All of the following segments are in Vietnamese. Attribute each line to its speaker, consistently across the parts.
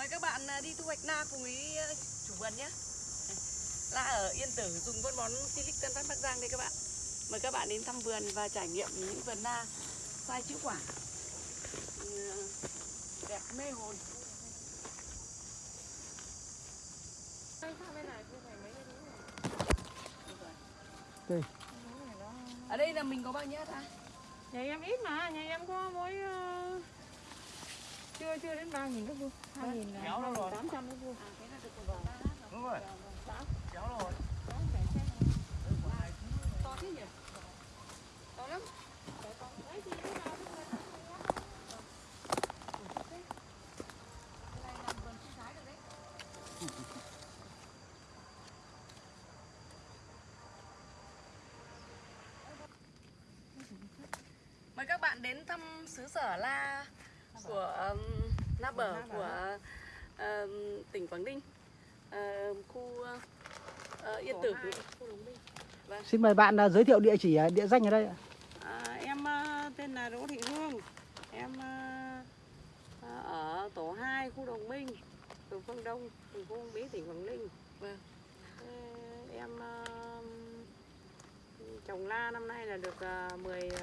Speaker 1: Mời các bạn à, đi thu hoạch na cùng với à, chủ vườn nhé. La ở Yên Tử dùng phân bón Silic Tân Phát Bắc Giang đây các bạn. Mời các bạn đến thăm vườn và trải nghiệm những vườn na sai chữ quả. Ừ, Đẹp mê hồn.
Speaker 2: Đây.
Speaker 1: Ở đây là mình có bao nhiêu hectare?
Speaker 3: Nhà em ít mà, nhà em có mỗi ờ, chưa chưa đến ba nghìn cái vuông, hai nghìn
Speaker 2: Kéo đâu rồi?
Speaker 3: tám trăm.
Speaker 1: À, vài ba
Speaker 2: Đúng rồi. Kéo rồi.
Speaker 1: To thế nhỉ? To lắm. Mời các bạn đến thăm xứ sở La của um, Na Bờ của um, tỉnh Quảng Ninh, uh, khu uh, Yên Tử.
Speaker 2: Xin mời bạn à, giới thiệu địa chỉ, à, địa danh ở đây ạ.
Speaker 3: À, em ờ, tên là Đỗ Thị Hương, em ờ, ở tổ 2 khu Đồng Minh, phường Phương Đông, thành phố Uông Bí, tỉnh Quảng Ninh.
Speaker 1: Vâng.
Speaker 3: Em ờ, trồng la năm nay là được uh, 10 uh,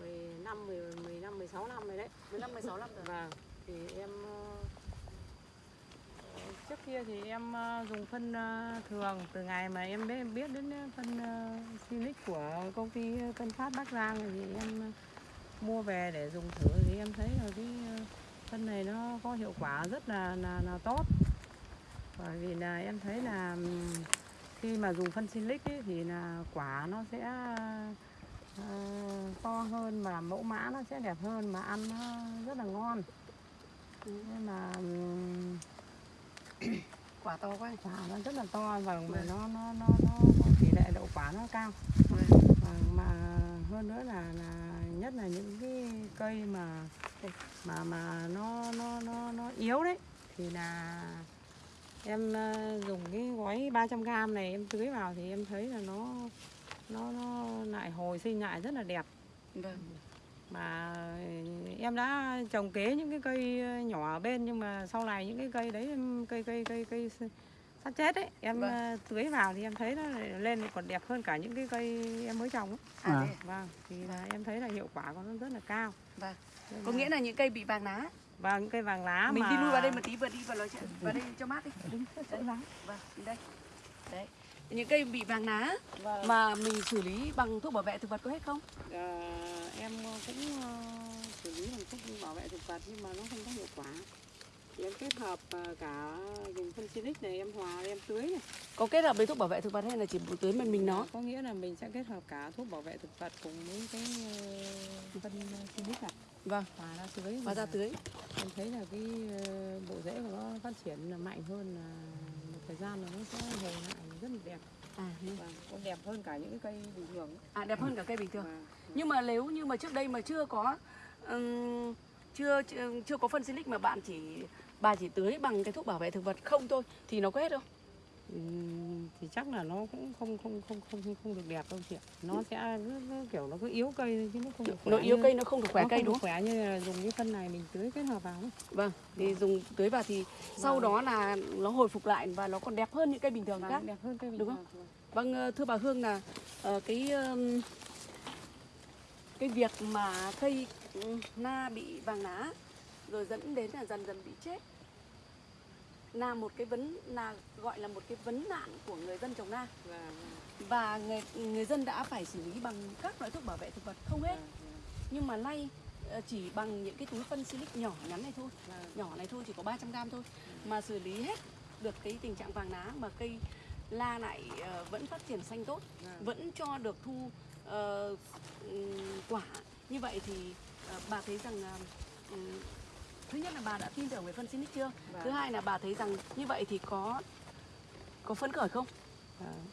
Speaker 3: 15 10, 15 16 năm rồi đấy.
Speaker 1: 15 16 năm rồi.
Speaker 3: Vâng, thì em ờ, ờ, trước kia thì em ờ, dùng phân thường từ ngày mà em biết, biết đến phân Silic của công ty Tân Phát Bắc Giang thì em mua về để dùng thử thì em thấy là cái phân này nó có hiệu quả rất là là, là tốt. Bởi vì là em thấy là khi mà dùng phân Silic ấy, thì là quả nó sẽ to hơn mà mẫu mã nó sẽ đẹp hơn mà ăn nó rất là ngon nên mà ừm,
Speaker 1: Quả to quá.
Speaker 3: quả nó rất là to và mà
Speaker 1: Vâng.
Speaker 3: nó nó nó nó nó tỷ lệ đậu quả nó cao
Speaker 1: Vâng.
Speaker 3: và mà hơn nữa là là nhất là những cái cây mà mà mà nó nó nó nó yếu đấy thì là em ờ, dùng cái gói 300 g này em tưới vào thì em thấy là nó nó nó lại hồi sinh lại rất là đẹp
Speaker 1: Vâng.
Speaker 3: mà em đã trồng kế những cái cây nhỏ ở bên nhưng mà sau này những cái cây đấy em- cây cây cây cây sắp chết ấy em
Speaker 1: Vâng.
Speaker 3: ờ, tưới vào thì em thấy nó lên còn đẹp hơn cả những cái cây em mới trồng ấy.
Speaker 1: À,
Speaker 2: À.
Speaker 3: vâng thì là em thấy là hiệu quả của nó rất là cao
Speaker 1: Vâng. Có nghĩa là những cây bị vàng lá.
Speaker 3: và những cây vàng lá
Speaker 1: Mình
Speaker 3: mà
Speaker 1: đi lui vào đây một tí vừa đi vào nói chuyện. Vào đây cho mát đi.
Speaker 3: Vàng.
Speaker 1: Vâng, đây. Đấy. Những cây bị vàng lá
Speaker 3: Vâng.
Speaker 1: mà mình xử lý bằng thuốc bảo vệ thực vật có hết không?
Speaker 3: Ờ, em cũng ờ, xử lý bằng thuốc bảo vệ thực vật nhưng mà nó không có hiệu quả thì em kết hợp ờ, cả dùng phân silic này em hòa em tưới này
Speaker 1: Có kết hợp với thuốc bảo vệ thực vật hay là chỉ tưới mình mình nó?
Speaker 3: có nghĩa là mình sẽ kết hợp cả thuốc bảo vệ thực vật cùng với cái ờ, phân silic này
Speaker 1: Vâng.
Speaker 3: hòa ra tưới
Speaker 1: Và ra tưới.
Speaker 3: em thấy là cái ờ, bộ rễ của nó phát triển là mạnh hơn là một thời gian là nó sẽ hồi lại rất là đẹp
Speaker 1: À,
Speaker 3: và có đẹp hơn cả những cây bình thường
Speaker 1: à đẹp hơn cả cây bình thường.
Speaker 3: Và
Speaker 1: Nhưng mà nếu như mà trước đây mà chưa có ừm, chưa, chưa chưa có phân silic mà bạn chỉ bà chỉ tưới bằng cái thuốc bảo vệ thực vật không thôi thì nó có hết không?
Speaker 3: Thì chắc là nó cũng không không không không không, không được đẹp đâu chị ạ. Nó sẽ nó, nó kiểu nó cứ yếu cây chứ nó không được khỏe
Speaker 1: Nó yếu
Speaker 3: như-
Speaker 1: cây nó không được khỏe
Speaker 3: nó
Speaker 1: cây
Speaker 3: không
Speaker 1: đúng không?
Speaker 3: khỏe như là dùng cái phân này mình tưới kết hợp vào ấy.
Speaker 1: Vâng, thì dùng tưới vào thì sau đó là nó hồi phục lại và nó còn đẹp hơn những cây bình thường
Speaker 3: Và
Speaker 1: khác.
Speaker 3: đẹp hơn cây bình
Speaker 1: Đúng
Speaker 3: thường.
Speaker 1: Vâng, ờ, thưa bà Hương là ờ, cái cái việc mà cây na bị vàng lá rồi dẫn đến là dần dần bị chết là một cái vấn là gọi là một cái vấn nạn của người dân trồng na.
Speaker 3: Và,
Speaker 1: và người người dân đã phải xử lý bằng các loại thuốc bảo vệ thực vật không hết. Nhưng mà nay ờ, chỉ bằng những cái túi phân silic nhỏ nhắn này thôi. Nhỏ này thôi chỉ có 300 gram thôi mà xử lý hết được cái tình trạng vàng lá mà cây la lại ờ, vẫn phát triển xanh tốt vẫn cho được thu ừm, quả. Như vậy thì ờ, bà thấy rằng ừm, thứ nhất là bà đã tin tưởng về phân Sinic chưa?
Speaker 3: Và,
Speaker 1: thứ hai là bà thấy rằng như vậy thì có có phấn khởi không?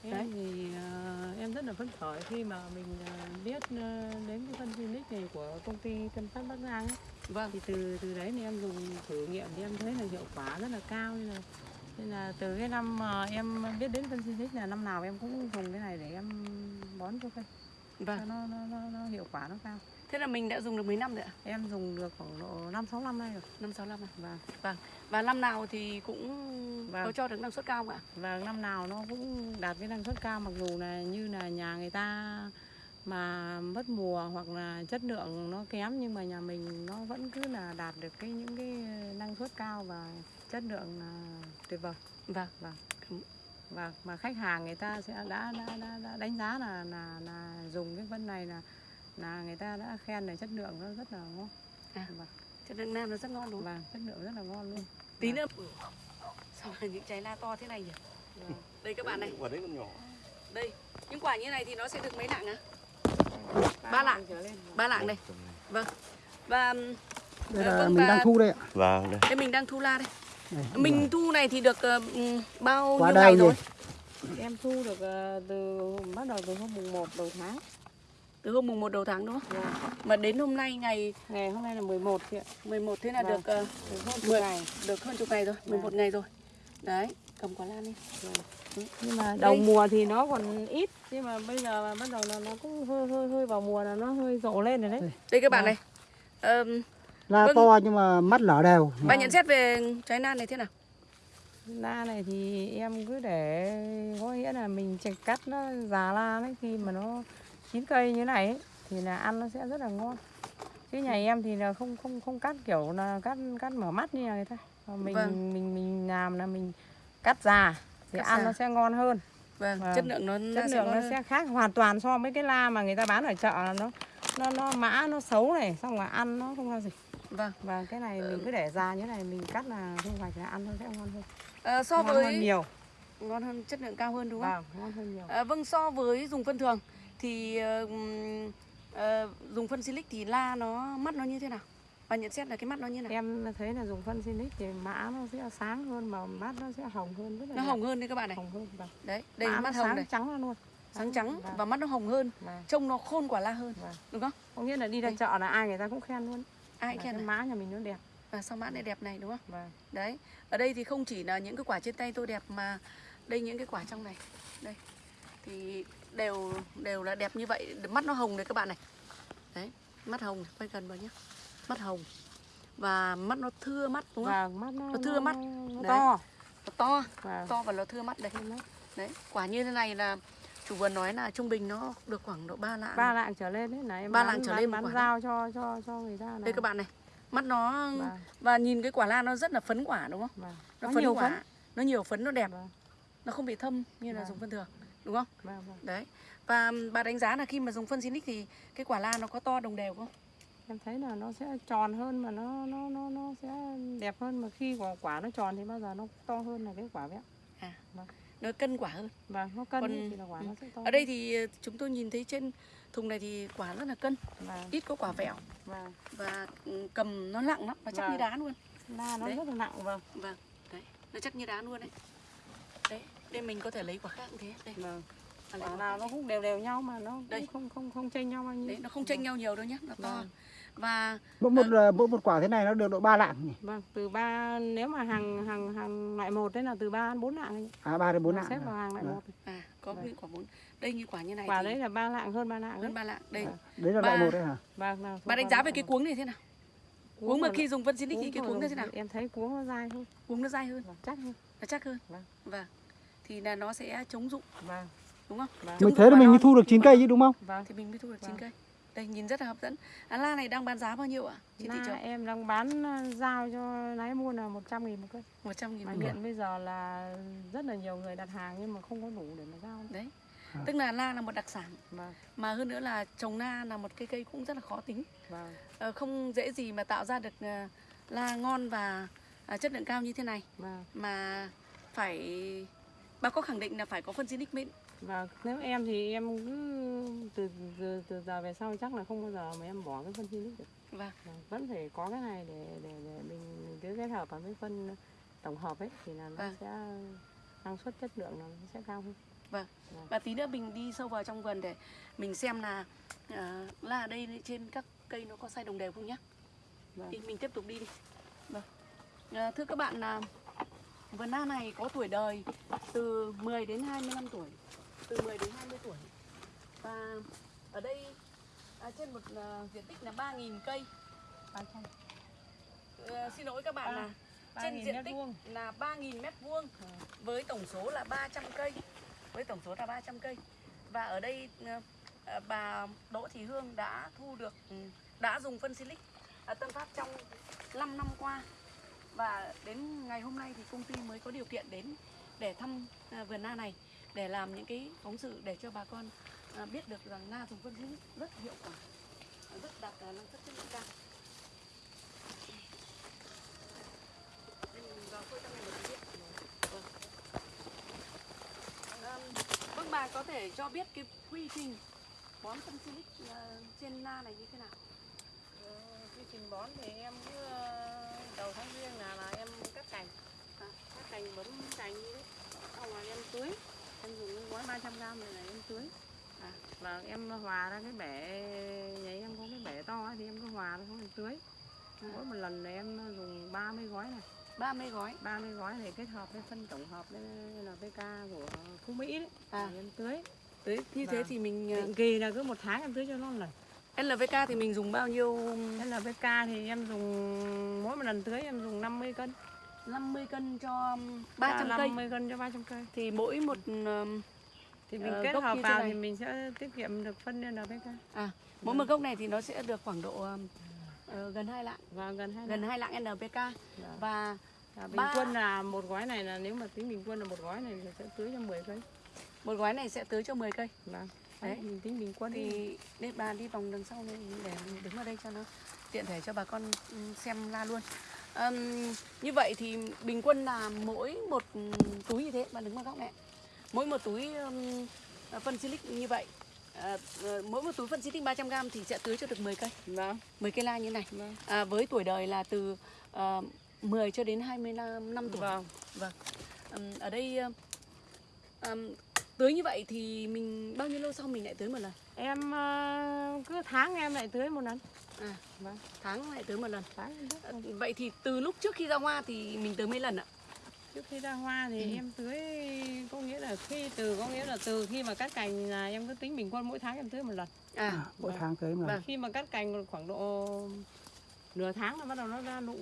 Speaker 1: Đấy.
Speaker 3: em thì ờ, em rất là phấn khởi khi mà mình ờ, biết ờ, đến cái phân Phoenix này của công ty Tân Phát Bắc Giang ấy.
Speaker 1: vâng.
Speaker 3: Thì từ từ đấy thì em dùng thử nghiệm thì em thấy là hiệu quả rất là cao. Nên là nên là từ cái năm mà em biết đến phân Phoenix là năm nào em cũng dùng cái này để em bón cho cây cho
Speaker 1: vâng
Speaker 3: nó, nó, nó, nó hiệu quả nó cao
Speaker 1: Thế là mình đã dùng được mấy năm rồi ạ?
Speaker 3: em dùng được khoảng độ năm sáu năm nay rồi
Speaker 1: Năm sáu năm rồi.
Speaker 3: và
Speaker 1: Vâng. Và năm nào thì cũng có
Speaker 3: Vâng.
Speaker 1: cho được năng suất cao không ạ?
Speaker 3: và năm nào nó cũng đạt cái năng suất cao mặc dù là như là nhà người ta mà mất mùa hoặc là chất lượng nó kém nhưng mà nhà mình nó vẫn cứ là đạt được cái những cái năng suất cao và chất lượng là tuyệt vời
Speaker 1: Vâng.
Speaker 3: và mà khách hàng người ta sẽ đã đã, đã, đã đánh giá là là là dùng cái phân này là là người ta đã khen là chất lượng nó rất là ngon
Speaker 1: À.
Speaker 3: và,
Speaker 1: Chất lượng nam nó rất ngon đúng không?
Speaker 3: và chất lượng rất là ngon luôn
Speaker 1: Tí nữa. Sao là những trái la to thế này nhỉ? Đây các bạn này.
Speaker 4: Quả đấy còn nhỏ.
Speaker 1: Đây. Những quả như này thì nó sẽ được mấy lạng á? Ba lạng.
Speaker 3: trở lên
Speaker 1: Ba lạng đây. Vâng. Và
Speaker 2: đây là
Speaker 1: vâng,
Speaker 2: mình đang thu đây ạ
Speaker 4: Vâng, đây.
Speaker 1: đây mình đang thu la đây.
Speaker 2: Đây,
Speaker 1: Mình thu này thì được ừm, bao
Speaker 2: Quá
Speaker 1: nhiêu ngày
Speaker 2: gì?
Speaker 1: rồi?
Speaker 3: em thu được ờ, từ bắt đầu từ hôm mùng 1 đầu tháng
Speaker 1: Từ hôm mùng 1 đầu tháng đúng không? Mà đến hôm nay ngày
Speaker 3: ngày hôm nay là 11 chị ạ
Speaker 1: 11 thế là
Speaker 3: Vâng.
Speaker 1: được
Speaker 3: từ hôm
Speaker 1: Mười-
Speaker 3: ngày
Speaker 1: được hơn chục ngày rồi, 11 ngày rồi. Đấy, cầm quả lan đi.
Speaker 3: nhưng mà đầu mùa thì nó còn ít nhưng mà bây giờ mà bắt đầu là nó cũng hơi hơi hơi vào mùa là nó hơi rộ lên rồi đấy
Speaker 1: Đây các bạn
Speaker 3: Vâng.
Speaker 1: này. Ờm,
Speaker 2: la
Speaker 1: Vâng.
Speaker 2: to nhưng mà mắt lở đều
Speaker 1: bà nhận xét về trái lan này thế nào?
Speaker 3: la này thì em cứ để có nghĩa là mình cắt nó già la đấy khi mà nó chín cây như này ấy, thì là ăn nó sẽ rất là ngon chứ nhà em thì là không không không cắt kiểu là cắt cắt mở mắt như người ta mình
Speaker 1: Vâng.
Speaker 3: mình mình làm là mình cắt già thì
Speaker 1: Cắt
Speaker 3: ăn
Speaker 1: già.
Speaker 3: nó sẽ ngon hơn
Speaker 1: Vâng,
Speaker 3: Vâng.
Speaker 1: chất lượng nó
Speaker 3: chất lượng nó
Speaker 1: hơn.
Speaker 3: sẽ khác hoàn toàn so với cái la mà người ta bán ở chợ là nó nó nó mã nó xấu này xong rồi ăn nó không ra gì
Speaker 1: Vâng.
Speaker 3: và cái này mình cứ để già như này mình cắt là thu hoạch là ăn nó sẽ ngon hơn
Speaker 1: Ờ, so
Speaker 3: ngon hơn
Speaker 1: với
Speaker 3: nhiều
Speaker 1: ngon hơn chất lượng cao hơn đúng không?
Speaker 3: vâng ngon hơn nhiều
Speaker 1: À, vâng so với dùng phân thường thì ừm, ờ, dùng phân silic thì la nó mắt nó như thế nào? Bà nhận xét là cái mắt nó như nào?
Speaker 3: em thấy là dùng phân Sinic thì mã nó sẽ sáng hơn mà mắt nó sẽ hồng hơn rất là
Speaker 1: Nó hồng hơn đấy các bạn này.
Speaker 3: hồng hơn vâng.
Speaker 1: Đấy, đây
Speaker 3: Mã
Speaker 1: mắt hồng
Speaker 3: sáng
Speaker 1: này,
Speaker 3: trắng luôn
Speaker 1: sáng trắng
Speaker 3: Vâng.
Speaker 1: và mắt nó hồng hơn,
Speaker 3: Vâng.
Speaker 1: trông nó khôn quả la hơn,
Speaker 3: Vâng.
Speaker 1: đúng không?
Speaker 3: có nghĩa là đi ra
Speaker 1: Đây.
Speaker 3: chợ là ai người ta cũng khen luôn
Speaker 1: Ai khen
Speaker 3: cái
Speaker 1: này?
Speaker 3: mã nhà mình nó đẹp
Speaker 1: Và sao mã này đẹp này đúng không?
Speaker 3: vâng
Speaker 1: Đấy, ở đây thì không chỉ là những cái quả trên tay tôi đẹp mà đây những cái quả trong này. Đây. Thì đều đều là đẹp như vậy, mắt nó hồng này các bạn này. Đấy, mắt hồng, quay gần vào nhé. Mắt hồng. Và mắt nó thưa mắt đúng không?
Speaker 3: và mắt nó,
Speaker 1: Nó thưa mắt.
Speaker 3: nó
Speaker 1: Đấy.
Speaker 3: to
Speaker 1: Nó to,
Speaker 3: và
Speaker 1: to và nó thưa mắt đây. Đấy, quả như thế này là chủ vườn nói là trung bình nó được khoảng độ 3 lạng.
Speaker 3: ba lạng trở lên đấy là em
Speaker 1: Ba
Speaker 3: bán,
Speaker 1: lạng trở lên
Speaker 3: bán
Speaker 1: quả
Speaker 3: giao cho cho cho người ta là
Speaker 1: Đây các bạn này. Mắt nó
Speaker 3: Vâng.
Speaker 1: và nhìn cái quả lan nó rất là phấn quả đúng không?
Speaker 3: Vâng.
Speaker 1: Nó,
Speaker 3: Nó
Speaker 1: phấn
Speaker 3: nhiều
Speaker 1: quả.
Speaker 3: phấn.
Speaker 1: Nó nhiều phấn nó đẹp.
Speaker 3: Vâng.
Speaker 1: Nó không bị thâm như là
Speaker 3: Vâng.
Speaker 1: dùng phân thường, đúng không?
Speaker 3: Vâng, vâng.
Speaker 1: Đấy. Và bà đánh giá là khi mà dùng phân Sinic thì cái quả lan nó có to đồng đều không?
Speaker 3: em thấy là nó sẽ tròn hơn mà nó nó nó nó sẽ đẹp hơn mà khi quả quả nó tròn thì bao giờ nó to hơn là cái quả vẹo
Speaker 1: Nó cân quả hơn.
Speaker 3: vâng nó cân
Speaker 1: Còn-
Speaker 3: thì là quả
Speaker 1: ừ.
Speaker 3: nó sẽ to
Speaker 1: Ở đây thì ờ, chúng tôi nhìn thấy trên thùng này thì quả rất là cân,
Speaker 3: vâng
Speaker 1: ít có quả vẹo
Speaker 3: vâng
Speaker 1: và cầm nó nặng lắm, nó chắc
Speaker 3: Vâng.
Speaker 1: như đá luôn.
Speaker 3: la nó
Speaker 1: Đấy.
Speaker 3: rất là nặng vâng
Speaker 1: Vâng, đấy, nó chắc như đá luôn đấy. Đây mình có thể lấy quả khác cũng thế. Đây,
Speaker 3: vâng quả nào nó cũng đều đều nhau mà nó
Speaker 1: Đây.
Speaker 3: không không không chênh nhau bao nhiêu
Speaker 1: Đấy, nó không chênh nhau nhiều đâu nhé, nó to.
Speaker 3: Vâng.
Speaker 1: Và
Speaker 2: mỗi một ờ, mỗi một quả thế này nó được độ 3 lạng nhỉ
Speaker 3: vâng từ ba nếu mà hàng hàng hàng loại một đấy là từ ba đến bốn lạng ấy.
Speaker 2: à ba đến bốn
Speaker 3: Nó
Speaker 2: lạng
Speaker 3: xếp vào hàng loại
Speaker 2: Vâng.
Speaker 3: một
Speaker 1: à có
Speaker 3: Vâng.
Speaker 1: những quả bốn. Đây như quả như này
Speaker 3: quả
Speaker 1: thì
Speaker 3: đấy là ba lạng hơn ba lạng đấy
Speaker 1: hơn ba lạng. Đây.
Speaker 3: Vâng.
Speaker 2: đấy là loại một đấy hả
Speaker 3: vâng là
Speaker 1: Bà đánh giá về cái cuống này thế nào? Cuống mà khi dùng phân Sinic thì cái cuống nó thế nào?
Speaker 3: em thấy cuống nó dai hơn
Speaker 1: Cuống nó dai hơn,
Speaker 3: vâng, chắc hơn
Speaker 1: nó chắc hơn.
Speaker 3: Vâng.
Speaker 1: Vâng. Thì là nó sẽ chống dụng,
Speaker 3: vâng
Speaker 1: đúng không?
Speaker 3: vâng
Speaker 2: mình thế là mình mới thu được
Speaker 1: thì
Speaker 2: 9
Speaker 1: quả
Speaker 2: cây chứ đúng không
Speaker 3: vâng
Speaker 1: Thì mình mới thu được 9
Speaker 3: Vâng.
Speaker 1: cây. Đây nhìn rất là hấp dẫn. À, la này đang bán giá bao nhiêu ạ? Trên thị
Speaker 3: Na
Speaker 1: trường
Speaker 3: em đang bán ờ, giao cho lái mua là 100 nghìn một cân
Speaker 1: 100 nghìn một cân.
Speaker 3: hiện bây giờ là rất là nhiều người đặt hàng nhưng mà không có đủ để mà giao
Speaker 1: Đấy.
Speaker 2: À.
Speaker 1: Tức là la là một đặc sản
Speaker 3: vâng
Speaker 1: mà hơn nữa là trồng na là một cây cây cũng rất là khó tính.
Speaker 3: vâng
Speaker 1: Ờ, không dễ gì mà tạo ra được ờ, la ngon và à, chất lượng cao như thế này
Speaker 3: vâng
Speaker 1: mà phải bà có khẳng định là phải có phân Sinic mới
Speaker 3: Vâng, nếu em thì em cứ từ từ, từ giờ về sau chắc là không bao giờ mà em bỏ cái phân Phoenix được.
Speaker 1: Vâng.
Speaker 3: Vâng, vẫn phải có cái này để để để mình, cứ kết hợp với phân tổng hợp ấy thì là nó
Speaker 1: Vâng.
Speaker 3: sẽ năng suất chất lượng nó sẽ cao hơn.
Speaker 1: và tí nữa mình đi sâu vào trong vườn để mình xem là à, la ở đây trên các cây nó có sai đồng đều không nhé
Speaker 3: Vâng.
Speaker 1: thì mình tiếp tục đi đi vâng. à, thưa các bạn là vườn na này có tuổi đời từ 10 đến 25 tuổi từ 10 đến 20 tuổi và ở đây à, trên một ờ, diện tích là 3.000 cây. Ờ, xin lỗi các bạn
Speaker 3: À,
Speaker 1: là trên diện tích
Speaker 3: vuông.
Speaker 1: là 3.000 mét vuông với tổng số là 300 cây. Với tổng số là 300 cây. Và ở đây ờ, bà Đỗ Thị Hương đã thu được ừ, đã dùng phân silic ở Tân Phát trong 5 năm qua. Và đến ngày hôm nay thì công ty mới có điều kiện đến để thăm à, vườn na này để làm những cái phóng sự để cho bà con à, biết được rằng na dùng phân hữu rất hiệu quả, à, rất đạt năng suất chất lượng cao. Vào phơi trong này một. Vâng. vâng. Bà có thể cho biết cái quy trình bón phân silic trên na này như thế nào?
Speaker 3: Ờ, quy trình bón thì em cứ ờ, đầu tháng riêng là là em cắt cành
Speaker 1: À.
Speaker 3: cắt cành bấm cành như đấy xong rồi em tưới em dùng cái gói 300 gram này là em tưới
Speaker 1: À.
Speaker 3: và em hòa ra cái bể nhà em có cái bể to ấy, thì em cứ hòa xuống em tưới
Speaker 1: À.
Speaker 3: mỗi một lần là em dùng 30 gói này
Speaker 1: 30 gói.
Speaker 3: 30 gói này kết hợp với phân tổng hợp với NPK của Phú Mỹ đấy
Speaker 1: À.
Speaker 3: Em tưới
Speaker 1: Đấy, như thế
Speaker 3: Vâng.
Speaker 1: thì mình
Speaker 3: định kỳ là cứ một tháng em tưới cho nó một lần
Speaker 1: LVK thì mình dùng bao nhiêu?
Speaker 3: NPK thì em dùng mỗi một lần tưới em dùng 50 cân.
Speaker 1: 50 cân cho 300 cây.
Speaker 3: 50 cân cho 300 cây.
Speaker 1: Thì mỗi một
Speaker 3: thì mình
Speaker 1: Ờ,
Speaker 3: kết hợp vào thì mình sẽ tiết kiệm được phân NPK
Speaker 1: à mỗi một gốc này thì nó sẽ được khoảng độ ờ, gần 2 lạng.
Speaker 3: Và gần hai
Speaker 1: gần 2 lạng NPK
Speaker 3: Dạ.
Speaker 1: và
Speaker 3: Và bình
Speaker 1: ba-
Speaker 3: quân là một gói này là nếu mà tính bình quân là một gói này thì sẽ tưới cho 10 cây.
Speaker 1: Một gói này sẽ tưới cho 10 cây.
Speaker 3: Vâng
Speaker 1: Đấy.
Speaker 3: mình tính bình quân thì
Speaker 1: để bà đi vòng đằng sau này để đứng ở đây cho nó tiện thể cho bà con um, xem la luôn. Ừm, như vậy thì bình quân là mỗi một um, túi như thế bà đứng vào góc này. Mỗi một túi um, phân silic như vậy. À, mỗi một túi phân silic 300g thì sẽ tưới cho được 10 cây.
Speaker 3: Vâng.
Speaker 1: 10 cây la như này.
Speaker 3: Vâng.
Speaker 1: À, với tuổi đời là từ uh, 10 cho đến 25 năm tuổi.
Speaker 3: Vâng.
Speaker 1: Vâng. Ừm, ở đây ừm, tưới như vậy thì mình bao nhiêu lâu sau mình lại tưới một lần?
Speaker 3: em ờ, cứ tháng em lại tưới một lần
Speaker 1: À,
Speaker 3: vâng
Speaker 1: tháng lại tưới một lần.
Speaker 3: tháng tưới
Speaker 1: Vậy thì từ lúc trước khi ra hoa thì mình tưới mấy lần ạ?
Speaker 3: trước khi ra hoa thì
Speaker 1: Ừ.
Speaker 3: em tưới có nghĩa là khi từ có nghĩa là từ khi mà cắt cành là em cứ tính bình quân mỗi tháng em tưới một lần
Speaker 1: À,
Speaker 2: À, mỗi
Speaker 3: Vâng.
Speaker 2: tháng tới mà.
Speaker 1: Vâng.
Speaker 3: khi mà cắt cành khoảng độ nửa tháng là bắt đầu nó ra nụ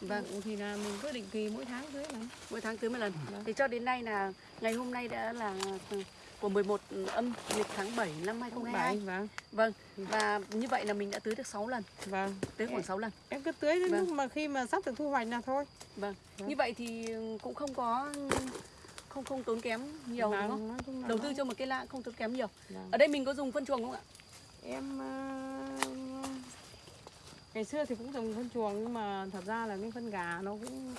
Speaker 1: vâng,
Speaker 3: nụ thì là mình cứ định kỳ mỗi tháng tưới lần
Speaker 1: mỗi tháng tưới một lần.
Speaker 3: Vâng.
Speaker 1: Thì cho đến nay là ngày hôm nay đã là ừ, của 11 âm lịch tháng 7 năm 2022.
Speaker 3: vâng
Speaker 1: Vâng, và như vậy là mình đã tưới được 6 lần,
Speaker 3: vâng
Speaker 1: tưới khoảng 6 lần.
Speaker 3: em cứ tưới đến
Speaker 1: Vâng.
Speaker 3: lúc mà khi mà sắp được thu hoạch là thôi
Speaker 1: Vâng.
Speaker 3: Vâng.
Speaker 1: Như vậy thì cũng không có không không tốn kém nhiều đúng không?
Speaker 3: Vâng, chung là
Speaker 1: Đầu tư cho một cái lạ không tốn kém nhiều.
Speaker 3: Vâng.
Speaker 1: Ở đây mình có dùng phân chuồng không ạ?
Speaker 3: em ờ, ngày xưa thì cũng dùng phân chuồng nhưng mà thật ra là cái phân gà nó cũng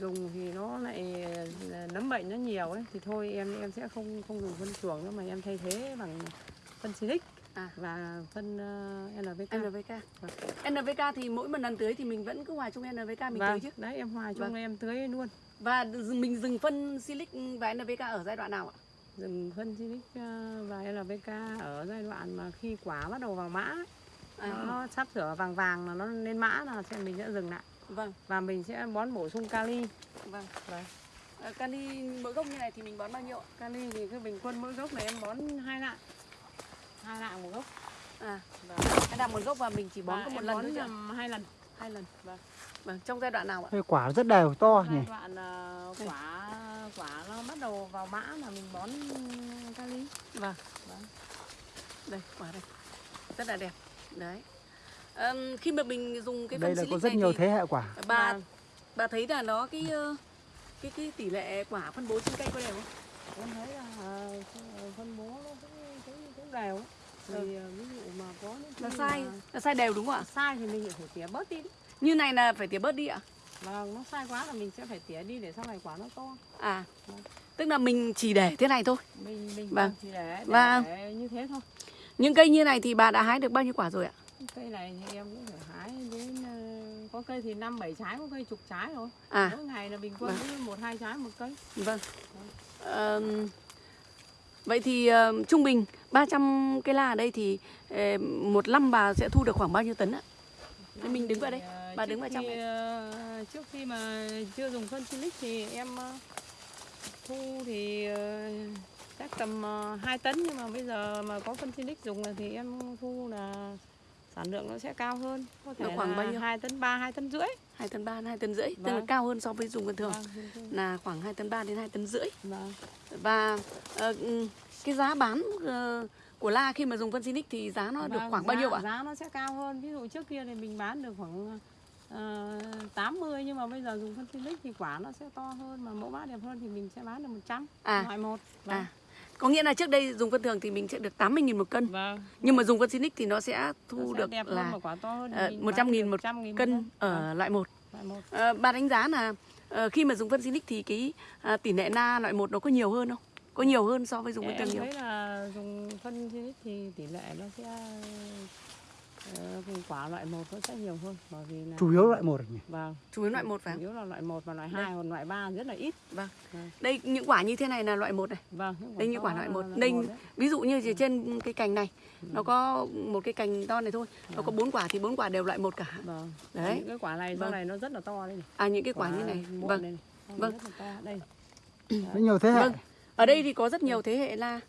Speaker 3: dùng thì nó lại ờ, nấm bệnh nó nhiều ấy thì thôi em em sẽ không không dùng phân chuồng nữa mà em thay thế bằng phân silic
Speaker 1: À.
Speaker 3: và phân uh, NPK
Speaker 1: NVK. NVK thì mỗi một lần tưới thì mình vẫn cứ hòa chung NVK mình
Speaker 3: vâng,
Speaker 1: tưới chứ.
Speaker 3: đấy em hòa chung
Speaker 1: Vâng.
Speaker 3: em tưới luôn
Speaker 1: Và mình dừng phân silic và NVK ở giai đoạn nào ạ?
Speaker 3: dừng phân silic ờ, và NPK ở giai đoạn mà khi quả bắt đầu vào mã ấy,
Speaker 1: À,
Speaker 3: nó sắp sửa vàng vàng là nó lên mã là sẽ mình sẽ dừng lại
Speaker 1: vâng,
Speaker 3: và mình sẽ bón bổ sung kali
Speaker 1: vâng.
Speaker 3: Vâng.
Speaker 1: À, kali mỗi gốc như này thì mình bón bao nhiêu
Speaker 3: kali thì cứ bình quân mỗi gốc này em bón hai lạng hai lạng một gốc
Speaker 1: À,
Speaker 3: vâng.
Speaker 1: cái nào một gốc và mình chỉ bón
Speaker 3: Và
Speaker 1: có một lần
Speaker 3: bón
Speaker 1: thôi
Speaker 3: nhầm hai lần
Speaker 1: Hai lần.
Speaker 3: Vâng.
Speaker 1: Vâng, trong giai đoạn nào ạ?
Speaker 2: Quả rất đều to nhỉ.
Speaker 3: giai đoạn ờ, quả quả nó bắt đầu vào mã là mình bón kali
Speaker 1: Vâng.
Speaker 3: Vâng.
Speaker 1: Đây, quả đây. Rất là đẹp. Đấy. Ờm, khi mà mình dùng cái
Speaker 2: Đây
Speaker 1: phân
Speaker 2: là có rất
Speaker 1: này
Speaker 2: nhiều thế hệ quả.
Speaker 1: bà
Speaker 3: Vâng.
Speaker 1: bà thấy là nó cái ờ, cái cái tỷ lệ quả phân bố trên cây có đều không?
Speaker 3: em thấy là ờ, phân bố nó cũng cũng, cũng đều thì
Speaker 1: Ừ.
Speaker 3: ờ, ví dụ mà có khi
Speaker 1: sai,
Speaker 3: mà
Speaker 1: nó sai đều đúng không ạ?
Speaker 3: sai thì mình phải tỉa bớt đi
Speaker 1: Như này là phải tỉa bớt đi ạ?
Speaker 3: vâng nó sai quá là mình sẽ phải tỉa đi để sau này quả nó to
Speaker 1: À,
Speaker 3: Vâng.
Speaker 1: tức là mình chỉ để thế này thôi.
Speaker 3: mình mình
Speaker 1: Vâng.
Speaker 3: chỉ để, để,
Speaker 1: Vâng.
Speaker 3: để như thế thôi
Speaker 1: Những cây như này thì bà đã hái được bao nhiêu quả rồi ạ?
Speaker 3: cây này thì em cũng phải hái đến ờ, có cây thì năm bảy trái có cây chục trái rồi
Speaker 1: À,
Speaker 3: mỗi ngày là bình quân
Speaker 1: Vâng.
Speaker 3: cứ một hai trái một cây
Speaker 1: vâng. Ờm, vậy thì ờ, trung bình 300 cây la ở đây thì ờ, một năm bà sẽ thu được khoảng bao nhiêu tấn ạ? Thế mình đứng vào đây,
Speaker 3: Thì,
Speaker 1: bà đứng vào trong này.
Speaker 3: trước khi mà chưa dùng phân silic thì em thu thì chắc tầm uh, 2 tấn nhưng mà bây giờ mà có phân Sinic dùng thì em thu là sản lượng nó sẽ cao hơn có thể
Speaker 1: Nó khoảng bao nhiêu?
Speaker 3: 2 tấn 3, 2 tấn rưỡi
Speaker 1: hai tấn ba hai tấn rưỡi tức là
Speaker 3: Vâng.
Speaker 1: cao hơn so với dùng bình thường
Speaker 3: Vâng,
Speaker 1: là khoảng 2 tấn 3 đến 2 tấn rưỡi
Speaker 3: Vâng.
Speaker 1: và ờ, ừ, cái giá bán ờ, của la khi mà dùng phân Sinic thì giá nó được
Speaker 3: Vâng,
Speaker 1: khoảng bao
Speaker 3: giá-
Speaker 1: nhiêu ạ?
Speaker 3: Giá nó sẽ cao hơn. Ví dụ trước kia thì mình bán được khoảng uh, 80 nhưng mà bây giờ dùng phân Silic thì quả nó sẽ to hơn mà mẫu mã đẹp hơn thì mình sẽ bán được 100
Speaker 1: À.
Speaker 3: loại một. Vâng.
Speaker 1: À, có nghĩa là trước đây dùng phân thường thì mình sẽ được 80.000 một cân
Speaker 3: Vâng.
Speaker 1: nhưng mà dùng phân Sinic thì nó sẽ
Speaker 3: Nó
Speaker 1: thu
Speaker 3: sẽ
Speaker 1: được
Speaker 3: đẹp
Speaker 1: là
Speaker 3: hơn thì
Speaker 1: ờ,
Speaker 3: mình
Speaker 1: 100.000
Speaker 3: bán được
Speaker 1: một
Speaker 3: 100.000 một
Speaker 1: cân ở
Speaker 3: Vâng,
Speaker 1: loại 1
Speaker 3: loại một.
Speaker 1: Ờ, bà đánh giá là ờ, khi mà dùng phân Sinic thì cái à, tỷ lệ na loại 1 nó có nhiều hơn không? Có nhiều hơn so với dùng phân
Speaker 3: em
Speaker 1: thường nhiều?
Speaker 3: thấy là dùng phân Silic thì tỷ lệ nó sẽ quả loại một nó sẽ nhiều hơn bởi vì là
Speaker 2: chủ yếu loại một nhỉ
Speaker 3: vâng
Speaker 1: Chủ yếu loại 1 phải
Speaker 3: chủ
Speaker 1: không?
Speaker 3: yếu là loại một và loại
Speaker 1: Đây.
Speaker 3: hai còn loại ba rất là ít
Speaker 1: Vâng.
Speaker 3: Vâng.
Speaker 1: Đây những quả như thế này là loại 1 này.
Speaker 3: vâng những
Speaker 1: Đây như
Speaker 3: to
Speaker 1: quả loại
Speaker 3: là
Speaker 1: 1.
Speaker 3: loại
Speaker 1: Đây
Speaker 3: một đấy.
Speaker 1: ví dụ như chỉ trên cái cành này nó
Speaker 3: Ừ.
Speaker 1: có một cái cành to này thôi, nó có
Speaker 3: Vâng.
Speaker 1: bốn quả thì bốn quả đều loại 1 cả.
Speaker 3: vâng
Speaker 1: Đấy.
Speaker 3: những cái quả này
Speaker 1: Vâng.
Speaker 3: này nó rất là to đây này
Speaker 1: À những cái quả như này. Vâng.
Speaker 3: đây này.
Speaker 1: Vâng.
Speaker 3: rất đây
Speaker 2: nó nhiều thế hệ
Speaker 1: Vâng. Ở đây thì có rất nhiều thế hệ la.